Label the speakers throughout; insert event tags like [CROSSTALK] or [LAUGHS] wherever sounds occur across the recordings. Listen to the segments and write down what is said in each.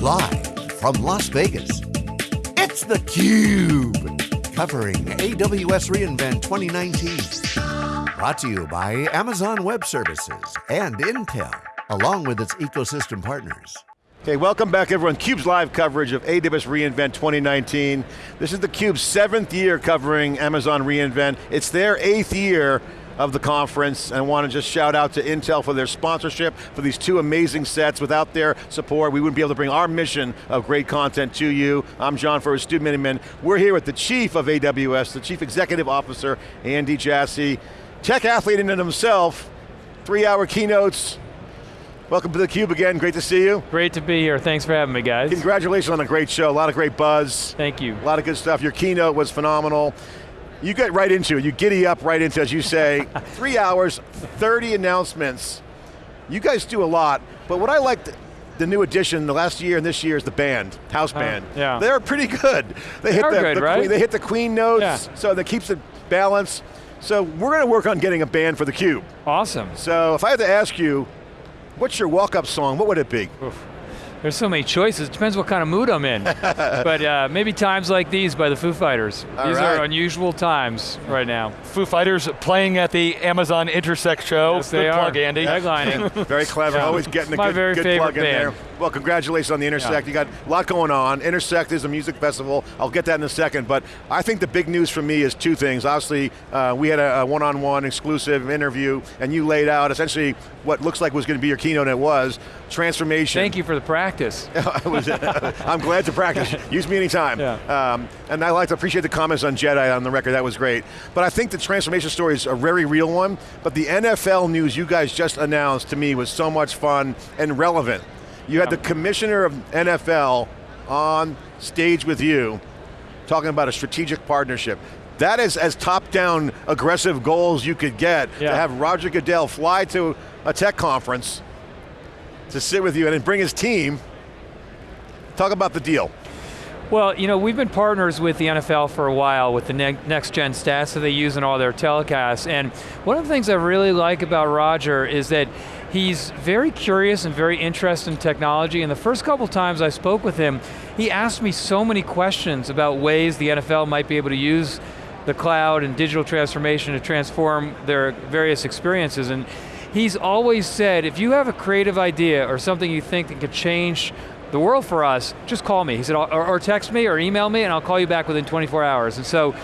Speaker 1: Live from Las Vegas, it's theCUBE. Covering AWS reInvent 2019. Brought to you by Amazon Web Services and Intel, along with its ecosystem partners.
Speaker 2: Okay, welcome back everyone. CUBE's live coverage of AWS reInvent 2019. This is theCUBE's seventh year covering Amazon reInvent. It's their eighth year of the conference. And I want to just shout out to Intel for their sponsorship, for these two amazing sets. Without their support, we wouldn't be able to bring our mission of great content to you. I'm John Furrier, Stu Miniman. We're here with the chief of AWS, the chief executive officer, Andy Jassy. Tech athlete in and himself, three hour keynotes, Welcome to theCUBE again, great to see you.
Speaker 3: Great to be here, thanks for having me guys.
Speaker 2: Congratulations on a great show, a lot of great buzz.
Speaker 3: Thank you.
Speaker 2: A lot of good stuff, your keynote was phenomenal. You get right into it, you giddy up right into, it, as you say, [LAUGHS] three hours, 30 announcements. You guys do a lot, but what I liked, the new addition, the last year and this year is the band, house band.
Speaker 3: Uh, yeah.
Speaker 2: They're pretty good.
Speaker 3: They, [LAUGHS] they hit
Speaker 2: the,
Speaker 3: good,
Speaker 2: the
Speaker 3: right?
Speaker 2: queen, they hit the queen notes,
Speaker 3: yeah.
Speaker 2: so that keeps it balanced. So we're going to work on getting a band for theCUBE.
Speaker 3: Awesome.
Speaker 2: So if I had to ask you, What's your walk-up song? What would it be?
Speaker 3: Oof. There's so many choices, It depends what kind of mood I'm in. [LAUGHS] but uh, maybe Times Like These by the Foo Fighters.
Speaker 2: All
Speaker 3: These
Speaker 2: right.
Speaker 3: are unusual times right now.
Speaker 4: Foo Fighters playing at the Amazon Intersect show.
Speaker 3: Yes,
Speaker 4: Good
Speaker 3: they
Speaker 4: plug,
Speaker 3: are.
Speaker 4: Andy.
Speaker 3: Headlining. [LAUGHS]
Speaker 2: very clever,
Speaker 3: Yeah.
Speaker 2: always getting a
Speaker 3: My
Speaker 2: good,
Speaker 3: very
Speaker 2: good
Speaker 3: favorite
Speaker 2: plug in
Speaker 3: band.
Speaker 2: there. Well, congratulations on the Intersect.
Speaker 3: Yeah.
Speaker 2: You got a lot going on. Intersect is a music festival. I'll get that in a second, but I think the big news for me is two things. Obviously, uh, we had a one-on-one exclusive interview, and you laid out essentially what looks like was going to be your keynote, and it was transformation.
Speaker 3: Thank you for the practice. [LAUGHS] [LAUGHS]
Speaker 2: I'm glad to practice. [LAUGHS] Use me anytime.
Speaker 3: Yeah.
Speaker 2: Um, and I like to appreciate the comments on Jedi on the record, that was great. But I think the transformation story is a very real one, but the NFL news you guys just announced to me was so much fun and relevant. You had the commissioner of NFL on stage with you, talking about a strategic partnership. That is as top-down aggressive goals you could get,
Speaker 3: Yeah.
Speaker 2: to have Roger Goodell fly to a tech conference to sit with you and bring his team. Talk about the deal.
Speaker 3: Well, you know, we've been partners with the NFL for a while with the ne next gen stats that they use in all their telecasts. And one of the things I really like about Roger is that he's very curious and very interested in technology. And the first couple times I spoke with him, he asked me so many questions about ways the NFL might be able to use the cloud and digital transformation to transform their various experiences. And he's always said, if you have a creative idea or something you think that could change the world for us, just call me. He said, or, or, text me or email me and I'll call you back within 24 hours. And so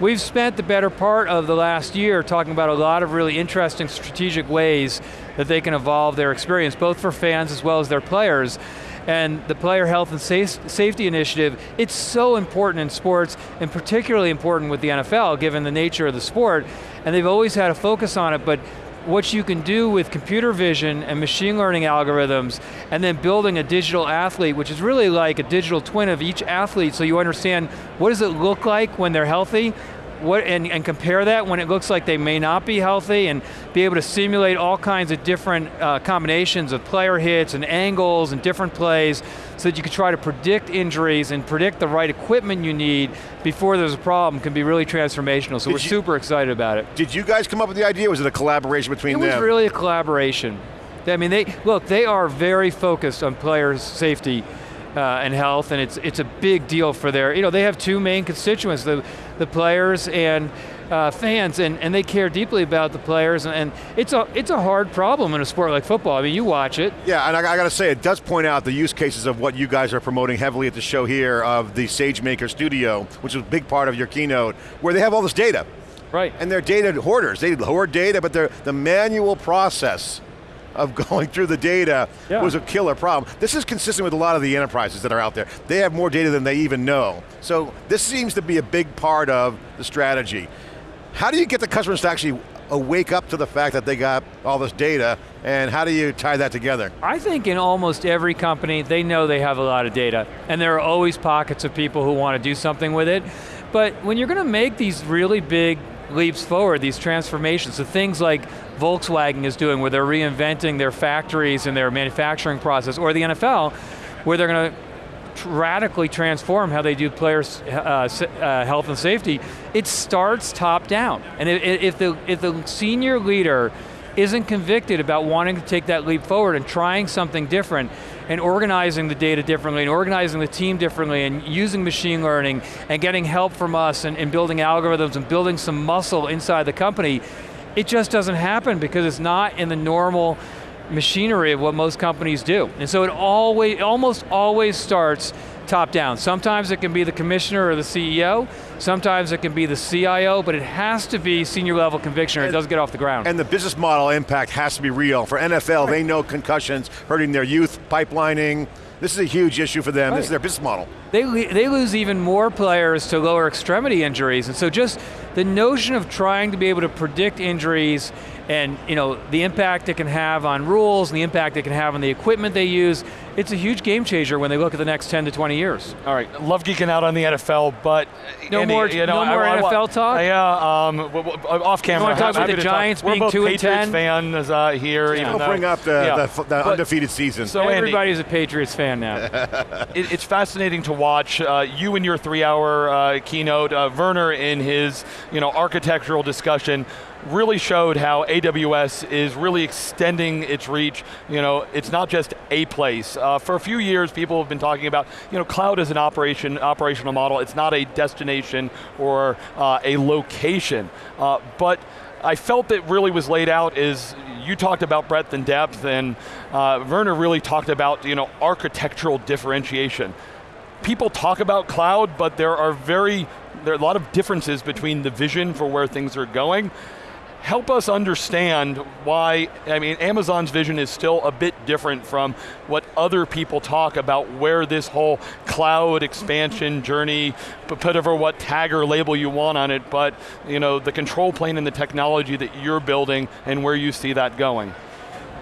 Speaker 3: we've spent the better part of the last year talking about a lot of really interesting strategic ways that they can evolve their experience, both for fans as well as their players. And the player health and safety initiative, it's so important in sports, and particularly important with the NFL, given the nature of the sport. And they've always had a focus on it, but what you can do with computer vision and machine learning algorithms, and then building a digital athlete, which is really like a digital twin of each athlete, so you understand what does it look like when they're healthy, what, and, and, compare that when it looks like they may not be healthy and be able to simulate all kinds of different uh, combinations of player hits and angles and different plays so that you can try to predict injuries and predict the right equipment you need before there's a problem can be really transformational. So
Speaker 2: Did
Speaker 3: we're
Speaker 2: you-
Speaker 3: super excited about it.
Speaker 2: Did you guys come up with the idea? Was it a collaboration between them?
Speaker 3: It was really a collaboration. I mean, they look, they are very focused on players' safety uh, and health, and it's it's a big deal for their, you know, they have two main constituents, the, the players and uh, fans, and, and they care deeply about the players, and, and it's, a, it's a hard problem in a sport like football. I mean, you watch it.
Speaker 2: Yeah, and I, I got to say, it does point out the use cases of what you guys are promoting heavily at the show here of the SageMaker Studio, which is a big part of your keynote, where they have all this data.
Speaker 3: Right.
Speaker 2: And they're data hoarders. They hoard data, but they're the manual process of [LAUGHS] going through the data
Speaker 3: Yeah.
Speaker 2: was a killer problem. This is consistent with a lot of the enterprises that are out there. They have more data than they even know. So this seems to be a big part of the strategy. How do you get the customers to actually wake up to the fact that they got all this data, and how do you tie that together?
Speaker 3: I think in almost every company, they know they have a lot of data, and there are always pockets of people who want to do something with it. But when you're going to make these really big leaps forward, these transformations, the things like Volkswagen is doing, where they're reinventing their factories and their manufacturing process, or the NFL, where they're going to radically transform how they do players' uh, uh, health and safety, it starts top down. And if, if, the, if the senior leader isn't convicted about wanting to take that leap forward and trying something different and organizing the data differently and organizing the team differently and using machine learning and getting help from us and, and building algorithms and building some muscle inside the company, it just doesn't happen because it's not in the normal machinery of what most companies do. And so it always, almost always starts top down. Sometimes it can be the commissioner or the CEO, sometimes it can be the CIO, but it has to be senior level conviction or it doesn't get off the ground.
Speaker 2: And the business model impact has to be real. For NFL, right. they know concussions hurting their youth, pipelining, this is a huge issue for them. Right. This is their business model.
Speaker 3: They, they lose even more players to lower extremity injuries, and so just the notion of trying to be able to predict injuries and you know the impact it can have on rules, and the impact it can have on the equipment they use, it's a huge game changer when they look at the next 10 to 20 years.
Speaker 4: All right, love geeking out on the NFL, but
Speaker 3: no Andy, more, you know, no more I, NFL talk.
Speaker 4: Yeah, um, off camera.
Speaker 3: You want to talk about the Giants
Speaker 4: talk.
Speaker 3: being
Speaker 4: We're
Speaker 3: two
Speaker 4: Patriots
Speaker 3: 10
Speaker 4: fans uh, here.
Speaker 2: Yeah. Even though, bring up the, yeah. the, the undefeated season.
Speaker 3: So everybody's Andy, a Patriots fan now.
Speaker 4: it, it's fascinating to watch uh, you in your three-hour uh, keynote, uh, Werner in his you know architectural discussion really showed how AWS is really extending its reach. You know, it's not just a place. Uh, for a few years, people have been talking about, you know, cloud is an operation, operational model. It's not a destination or uh, a location. Uh, but I felt that really was laid out is, you talked about breadth and depth, and uh, Werner really talked about, you know, architectural differentiation. People talk about cloud, but there are very, there are a lot of differences between the vision for where things are going help us understand why, I mean, Amazon's vision is still a bit different from what other people talk about where this whole cloud expansion journey, put whatever what tag or label you want on it, but you know, the control plane and the technology that you're building and where you see that going.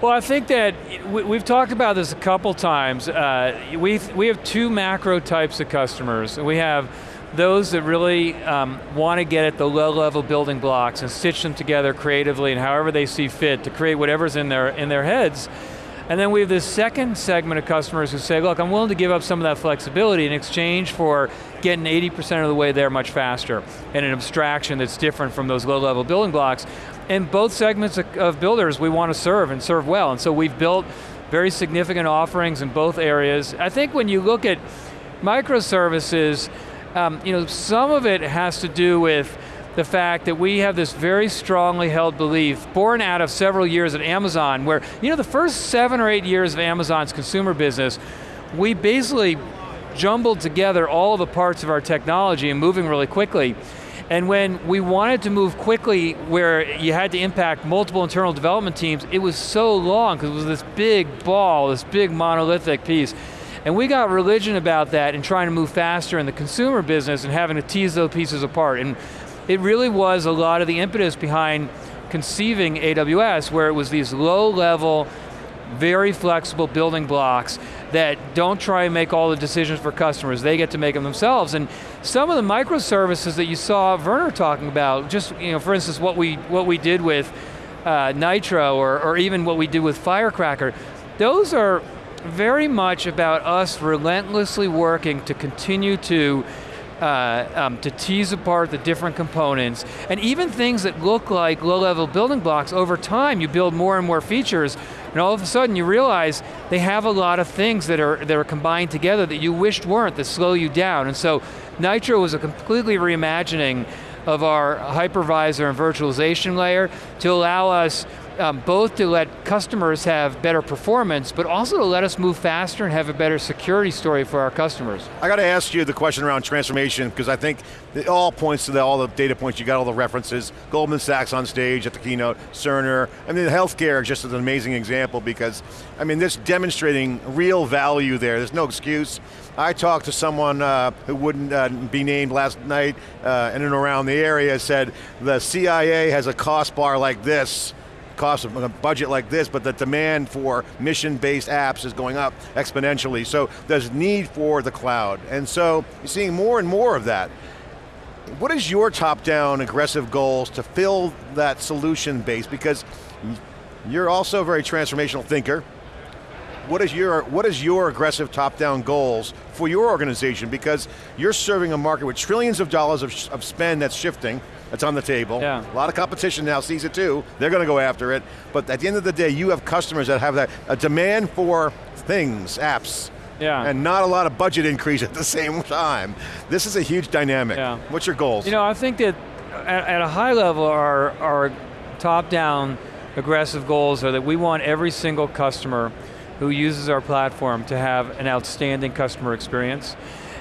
Speaker 3: Well, I think that we've talked about this a couple times. Uh, we we have two macro types of customers. We have those that really um, want to get at the low level building blocks and stitch them together creatively and however they see fit to create whatever's in their, in their heads. And then we have this second segment of customers who say, look, I'm willing to give up some of that flexibility in exchange for getting 80% of the way there much faster and an abstraction that's different from those low level building blocks. And both segments of builders we want to serve and serve well. And so we've built very significant offerings in both areas. I think when you look at microservices, um, you know, some of it has to do with the fact that we have this very strongly held belief, born out of several years at Amazon, where, you know, the first seven or eight years of Amazon's consumer business, we basically jumbled together all the parts of our technology and moving really quickly. And when we wanted to move quickly where you had to impact multiple internal development teams, it was so long because it was this big ball, this big monolithic piece. And we got religion about that and trying to move faster in the consumer business and having to tease those pieces apart. And it really was a lot of the impetus behind conceiving AWS where it was these low level, very flexible building blocks that don't try and make all the decisions for customers, they get to make them themselves. And some of the microservices that you saw Werner talking about, just you know, for instance, what we, what we did with uh, Nitro or, or even what we did with Firecracker, those are very much about us relentlessly working to continue to uh, um, to tease apart the different components, and even things that look like low-level building blocks, over time you build more and more features, and all of a sudden you realize they have a lot of things that are, that are combined together that you wished weren't, that slow you down. And so Nitro was a completely reimagining of our hypervisor and virtualization layer to allow us um, both to let customers have better performance, but also to let us move faster and have a better security story for our customers.
Speaker 2: I got to ask you the question around transformation, because I think it all points to the, all the data points, you got all the references, Goldman Sachs on stage at the keynote, Cerner, I mean healthcare is just an amazing example because, I mean this demonstrating real value there, there's no excuse. I talked to someone uh, who wouldn't uh, be named last night uh, in and around the area, said the CIA has a cost bar like this, cost of a budget like this, but the demand for mission-based apps is going up exponentially. So there's need for the cloud. And so you're seeing more and more of that. What is your top-down aggressive goals to fill that solution base? Because you're also a very transformational thinker. what is your what is your aggressive top-down goals for your organization? Because you're serving a market with trillions of dollars of, of spend that's shifting, that's on the table.
Speaker 3: Yeah.
Speaker 2: A lot of competition now sees it too. They're going to go after it. But at the end of the day, you have customers that have that a demand for things, apps,
Speaker 3: Yeah.
Speaker 2: and not a lot of budget increase at the [LAUGHS] same time. This is a huge dynamic.
Speaker 3: Yeah.
Speaker 2: What's your goals?
Speaker 3: You know, I think that at, at a high level, our, our top-down aggressive goals are that we want every single customer who uses our platform to have an outstanding customer experience.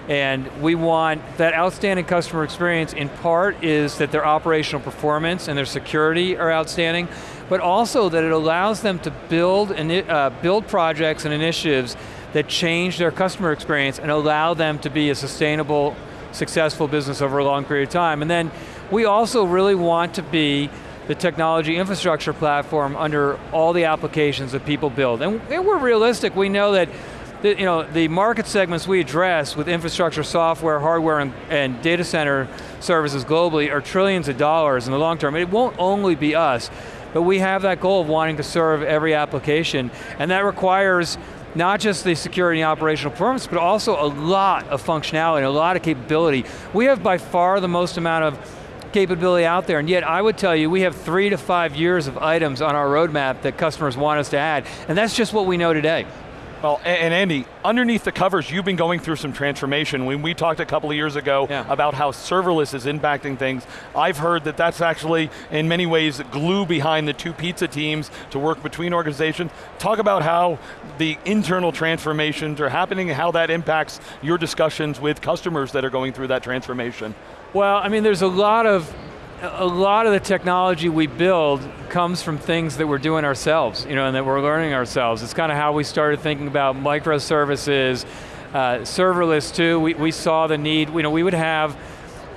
Speaker 3: And we want that outstanding customer experience in part is that their operational performance and their security are outstanding, but also that it allows them to build, uh, build projects and initiatives that change their customer experience and allow them to be a sustainable, successful business over a long period of time. And then we also really want to be the technology infrastructure platform under all the applications that people build. And, and we're realistic, we know that the, you know, the market segments we address with infrastructure, software, hardware, and, and data center services globally are trillions of dollars in the long term. It won't only be us, but we have that goal of wanting to serve every application, and that requires not just the security and operational performance, but also a lot of functionality, a lot of capability. We have by far the most amount of capability out there, and yet I would tell you, we have three to five years of items on our roadmap that customers want us to add, and that's just what we know today.
Speaker 4: Well, and Andy, underneath the covers, you've been going through some transformation. When we talked a couple of years ago
Speaker 3: yeah.
Speaker 4: about how serverless is impacting things, I've heard that that's actually, in many ways, the glue behind the two pizza teams to work between organizations. Talk about how the internal transformations are happening and how that impacts your discussions with customers that are going through that transformation.
Speaker 3: Well, I mean, there's a lot of a lot of the technology we build comes from things that we're doing ourselves, you know, and that we're learning ourselves. It's kind of how we started thinking about microservices, uh, serverless too. We, we saw the need, you know, we would have,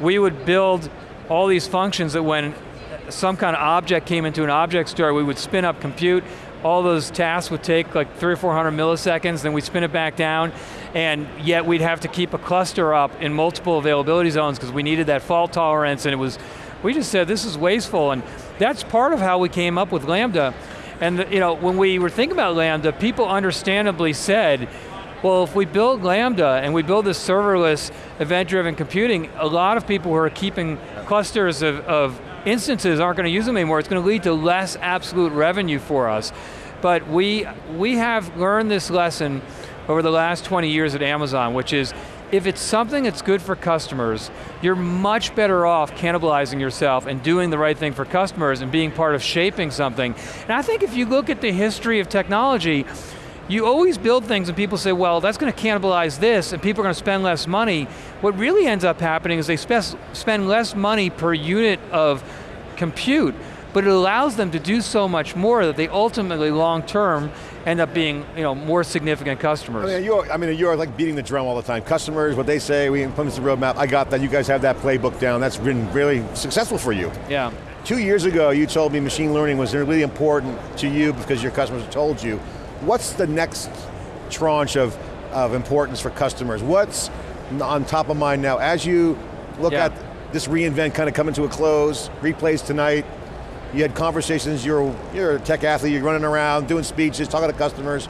Speaker 3: we would build all these functions that when some kind of object came into an object store, we would spin up compute, all those tasks would take like three or 400 milliseconds, then we'd spin it back down, and yet we'd have to keep a cluster up in multiple availability zones because we needed that fault tolerance, and it was, we just said this is wasteful, and that's part of how we came up with Lambda. And the, you know, when we were thinking about Lambda, people understandably said, well, if we build Lambda and we build this serverless event-driven computing, a lot of people who are keeping clusters of, of instances aren't going to use them anymore. It's going to lead to less absolute revenue for us. But we, we have learned this lesson over the last 20 years at Amazon, which is if it's something that's good for customers, you're much better off cannibalizing yourself and doing the right thing for customers and being part of shaping something. And I think if you look at the history of technology, you always build things and people say, well, that's going to cannibalize this and people are going to spend less money. What really ends up happening is they spend less money per unit of compute, but it allows them to do so much more that they ultimately, long term, end up being you know, more significant customers.
Speaker 2: I mean, you're, I mean, you're like beating the drum all the time. Customers, what they say, we implement the roadmap, I got that, you guys have that playbook down, that's been really successful for you.
Speaker 3: Yeah.
Speaker 2: Two years ago, you told me machine learning was really important to you because your customers told you. What's the next tranche of, of importance for customers? What's on top of mind now as you look
Speaker 3: Yeah.
Speaker 2: at this reInvent kind of coming to a close, replays tonight, you had conversations, you're, you're a tech athlete, you're running around, doing speeches, talking to customers.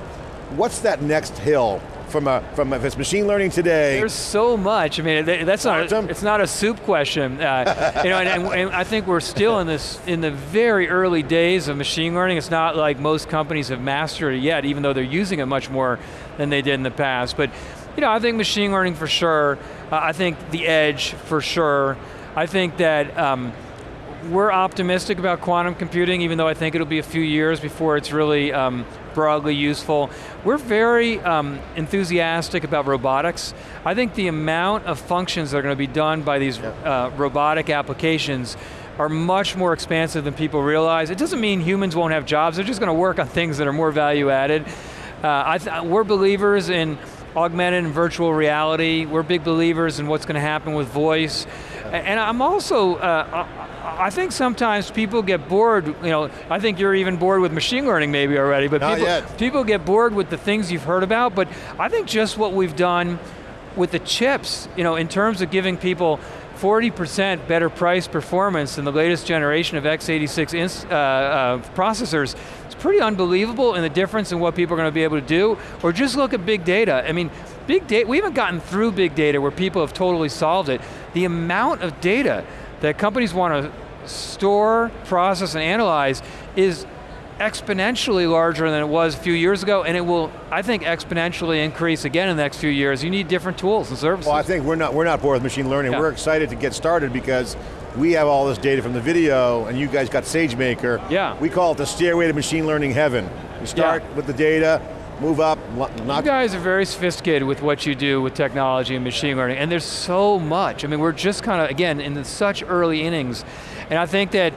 Speaker 2: What's that next hill from a, from a, if it's machine learning today,
Speaker 3: There's so much. I mean, that's not. A, it's not a soup question. Uh, you know, and, and, and I think we're still in this in the very early days of machine learning. It's not like most companies have mastered it yet, even though they're using it much more than they did in the past. But you know, I think machine learning for sure. Uh, I think the edge for sure. I think that. Um, we're optimistic about quantum computing, even though I think it'll be a few years before it's really um, broadly useful. We're very um, enthusiastic about robotics. I think the amount of functions that are going to be done by these uh, robotic applications are much more expansive than people realize. It doesn't mean humans won't have jobs, they're just going to work on things that are more value added. Uh, I th we're believers in augmented and virtual reality. We're big believers in what's going to happen with voice. And I'm also, uh, I think sometimes people get bored, you know, I think you're even bored with machine learning maybe already, but
Speaker 2: Not
Speaker 3: people,
Speaker 2: yet.
Speaker 3: people get bored with the things you've heard about, but I think just what we've done with the chips, you know, in terms of giving people 40% better price performance than the latest generation of x86 uh, uh, processors, it's pretty unbelievable in the difference in what people are going to be able to do, or just look at big data. I mean, big data, we haven't gotten through big data where people have totally solved it. The amount of data that companies want to store, process, and analyze is exponentially larger than it was a few years ago, and it will, I think, exponentially increase again in the next few years. You need different tools and services.
Speaker 2: Well, I think we're not, we're not bored with machine learning. Yeah. We're excited to get started because we have all this data from the video, and you guys got SageMaker.
Speaker 3: Yeah.
Speaker 2: We call it the stairway to machine learning heaven. You start yeah. with the data, move up,
Speaker 3: You guys are very sophisticated with what you do with technology and machine learning, and there's so much. I mean, we're just kind of, again, in such early innings, and I think that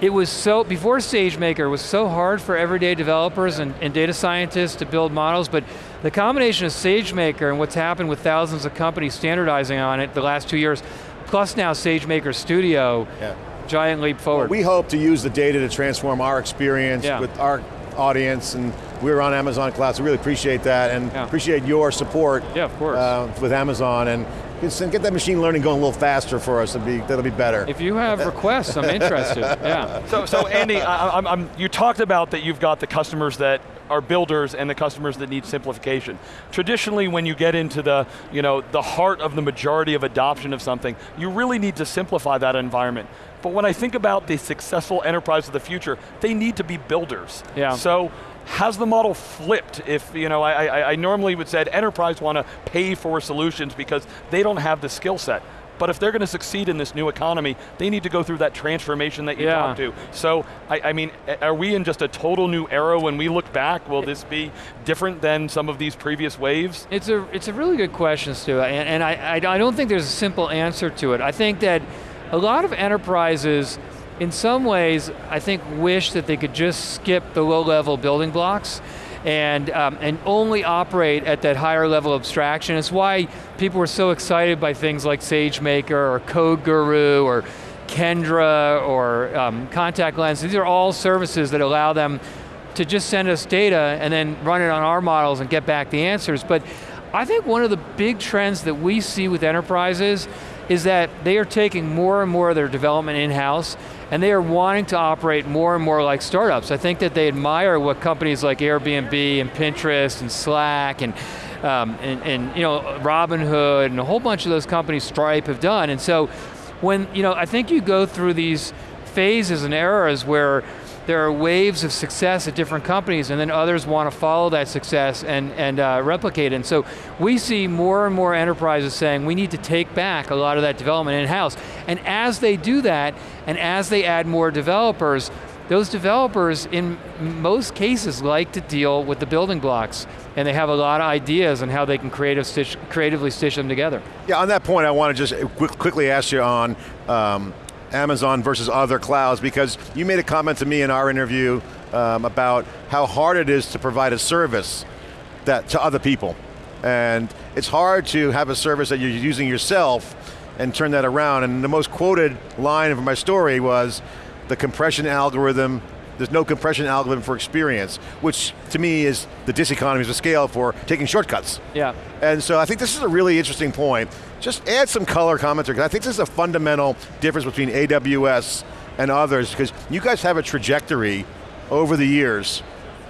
Speaker 3: it was so, before SageMaker, it was so hard for everyday developers and, and, data scientists to build models, but the combination of SageMaker and what's happened with thousands of companies standardizing on it the last two years, plus now SageMaker Studio, yeah. giant leap forward.
Speaker 2: Well, we hope to use the data to transform our experience yeah. with our audience, and we're on Amazon Cloud, so we really appreciate that, and yeah. appreciate your support
Speaker 3: yeah, of course. Uh,
Speaker 2: with Amazon, and get that machine learning going a little faster for us. That'll be, that'll be better.
Speaker 3: If you have requests, I'm [LAUGHS] interested. Yeah.
Speaker 4: So, so Andy, I, I'm, I'm, you talked about that you've got the customers that are builders and the customers that need simplification. Traditionally, when you get into the, you know, the heart of the majority of adoption of something, you really need to simplify that environment. But when I think about the successful enterprise of the future, they need to be builders.
Speaker 3: Yeah.
Speaker 4: So has the model flipped? If, you know, I, I, I normally would say enterprise want to pay for solutions because they don't have the skill set. But if they're going to succeed in this new economy, they need to go through that transformation that you yeah. talked to. So, I, I, mean, are we in just a total new era when we look back? Will this be different than some of these previous waves?
Speaker 3: It's a, it's a really good question, Stu, and, and I, I don't think there's a simple answer to it. I think that a lot of enterprises in some ways, I think wish that they could just skip the low-level building blocks and, um, and only operate at that higher level abstraction. It's why people were so excited by things like SageMaker or CodeGuru or Kendra or um, Contact Lens. These are all services that allow them to just send us data and then run it on our models and get back the answers. But I think one of the big trends that we see with enterprises is that they are taking more and more of their development in-house and they are wanting to operate more and more like startups. I think that they admire what companies like Airbnb and Pinterest and Slack and, um, and, and you know, Robinhood and a whole bunch of those companies, Stripe have done. And so when, you know, I think you go through these phases and eras where there are waves of success at different companies and then others want to follow that success and, and uh, replicate it. And so we see more and more enterprises saying we need to take back a lot of that development in-house. And as they do that, and as they add more developers, those developers, in most cases, like to deal with the building blocks, and they have a lot of ideas on how they can creative stitch, creatively stitch them together.
Speaker 2: Yeah, on that point, I want to just quickly ask you on um, Amazon versus other clouds because you made a comment to me in our interview um, about how hard it is to provide a service that to other people. And it's hard to have a service that you're using yourself and turn that around. And the most quoted line of my story was, the compression algorithm there's no compression algorithm for experience, which to me is the diseconomies of scale for taking shortcuts.
Speaker 3: Yeah.
Speaker 2: And so I think this is a really interesting point. Just add some color commentary, because I think this is a fundamental difference between AWS and others, because you guys have a trajectory over the years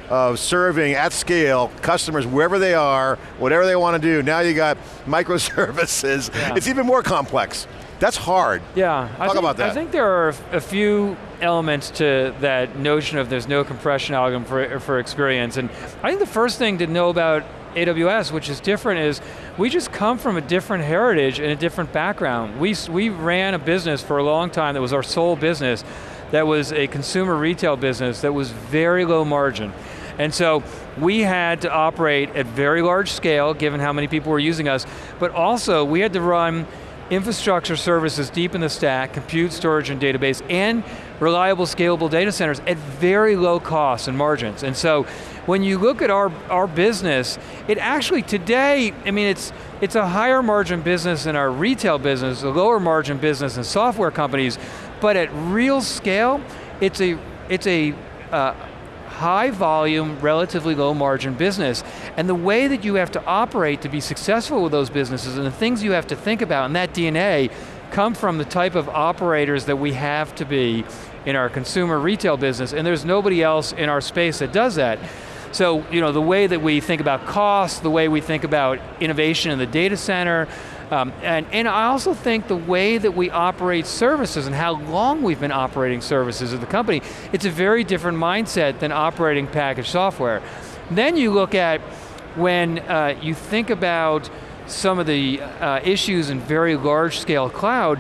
Speaker 2: of serving at scale customers wherever they are, whatever they want to do. Now you got [LAUGHS] microservices. Yeah. It's even more complex. That's hard.
Speaker 3: Yeah.
Speaker 2: Talk
Speaker 3: think,
Speaker 2: about that.
Speaker 3: I think there are a few elements to that notion of there's no compression algorithm for, for experience. And I think the first thing to know about AWS, which is different, is we just come from a different heritage and a different background. We, we ran a business for a long time that was our sole business, that was a consumer retail business that was very low margin. And so we had to operate at very large scale, given how many people were using us, but also we had to run infrastructure services deep in the stack, compute, storage, and database, and reliable, scalable data centers at very low costs and margins. And so, when you look at our, our business, it actually today, I mean, it's, it's a higher margin business than our retail business, a lower margin business than software companies, but at real scale, it's a, it's a, uh, high volume, relatively low margin business. And the way that you have to operate to be successful with those businesses and the things you have to think about and that DNA come from the type of operators that we have to be in our consumer retail business, and there's nobody else in our space that does that. So, you know, the way that we think about cost, the way we think about innovation in the data center, um, and, and I also think the way that we operate services and how long we've been operating services as the company, it's a very different mindset than operating packaged software. Then you look at when uh, you think about some of the uh, issues in very large scale cloud,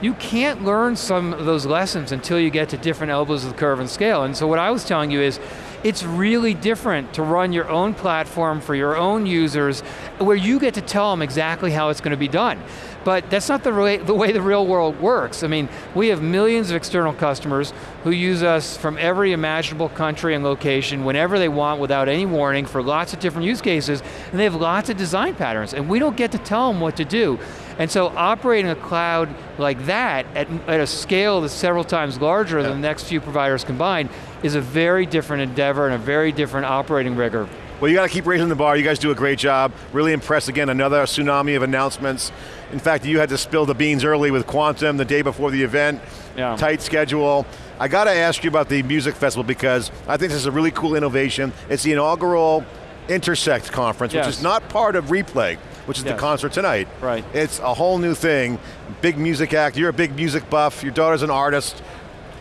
Speaker 3: you can't learn some of those lessons until you get to different elbows of the curve and scale. And so what I was telling you is, it's really different to run your own platform for your own users where you get to tell them exactly how it's going to be done. But that's not the way, the way the real world works. I mean, we have millions of external customers who use us from every imaginable country and location whenever they want without any warning for lots of different use cases, and they have lots of design patterns, and we don't get to tell them what to do. And so operating a cloud like that at, at a scale that's several times larger yeah. than the next few providers combined is a very different endeavor and a very different operating rigor.
Speaker 2: Well, you got to keep raising the bar. You guys do a great job. Really impressed again, another tsunami of announcements. In fact, you had to spill the beans early with Quantum the day before the event. Yeah. Tight schedule. I got to ask you about the music festival because I think this is a really cool innovation. It's the inaugural Intersect conference, yes. which is not part of Replay which is yes. the concert tonight.
Speaker 3: Right.
Speaker 2: It's a whole new thing. Big music act, you're a big music buff, your daughter's an artist.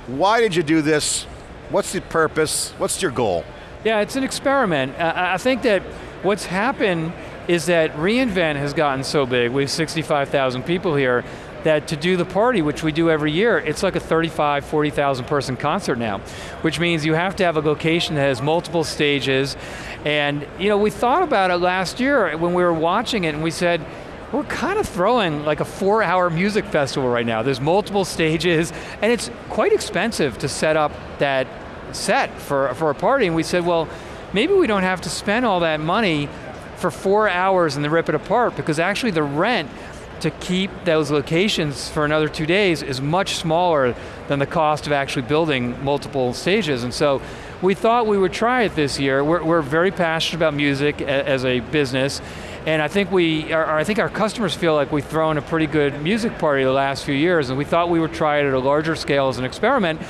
Speaker 2: Why did you do this? What's the purpose? What's your goal?
Speaker 3: Yeah, it's an experiment. I think that what's happened is that reInvent has gotten so big, we have 65,000 people here, that to do the party, which we do every year, it's like a 35, 40,000 person concert now, which means you have to have a location that has multiple stages, and you know, we thought about it last year when we were watching it and we said, we're kind of throwing like a four hour music festival right now. There's multiple stages, and it's quite expensive to set up that set for, for a party, and we said, well, maybe we don't have to spend all that money for four hours and then rip it apart, because actually the rent to keep those locations for another two days is much smaller than the cost of actually building multiple stages. And so we thought we would try it this year. We're, we're very passionate about music as a business, and I think we, are, I think our customers feel like we've thrown a pretty good music party the last few years, and we thought we would try it at a larger scale as an experiment,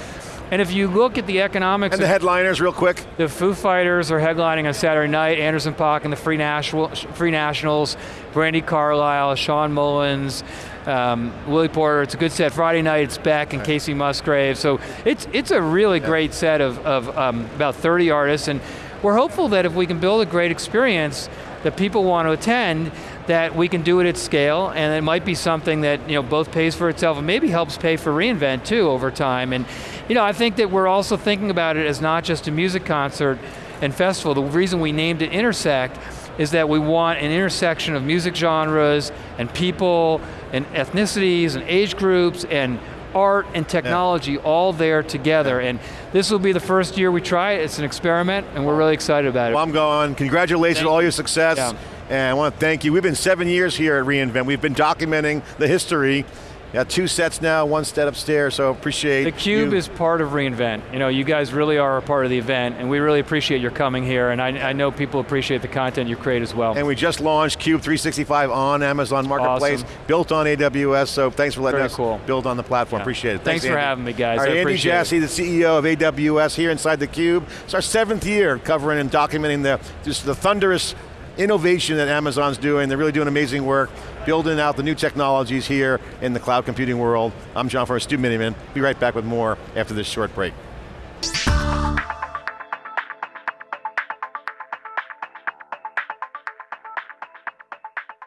Speaker 3: and if you look at the economics...
Speaker 2: And the headliners real quick.
Speaker 3: The Foo Fighters are headlining on Saturday night, Anderson .Paak and the Free, National, Free Nationals, Brandi Carlile, Shawn Mullins, um, Willie Porter, it's a good set. Friday night it's Beck and Kacey Musgrave, so it's, it's a really yeah. great set of, of um, about 30 artists, and we're hopeful that if we can build a great experience that people want to attend, that we can do it at scale, and it might be something that you know both pays for itself and maybe helps pay for reInvent too over time. And you know, I think that we're also thinking about it as not just a music concert and festival. The reason we named it Intersect is that we want an intersection of music genres and people and ethnicities and age groups and art and technology yeah. all there together. Yeah. And this will be the first year we try it. It's an experiment, and we're really excited about
Speaker 2: it.
Speaker 3: Well,
Speaker 2: I'm going. Congratulations on all your success. Yeah. And I want to thank you. We've been seven years here at reInvent. We've been documenting the history Got two sets now, one set upstairs, so appreciate
Speaker 3: The Cube
Speaker 2: you.
Speaker 3: is part of reInvent. You know, you guys really are a part of the event, and we really appreciate your coming here, and I, I know people appreciate the content you create as well.
Speaker 2: And we just launched Cube 365 on Amazon Marketplace, awesome. built on AWS, so thanks for letting
Speaker 3: Very
Speaker 2: us
Speaker 3: cool.
Speaker 2: build on the platform, yeah. appreciate it.
Speaker 3: Thanks,
Speaker 2: thanks
Speaker 3: for having me, guys.
Speaker 2: All right,
Speaker 3: Andy
Speaker 2: Jassy, the CEO of AWS here inside the Cube. It's our seventh year covering and documenting the, just the thunderous innovation that Amazon's doing. They're really doing amazing work, building out the new technologies here in the cloud computing world. I'm John Furrier, Stu Miniman. Be right back with more after this short break.